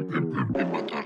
de matar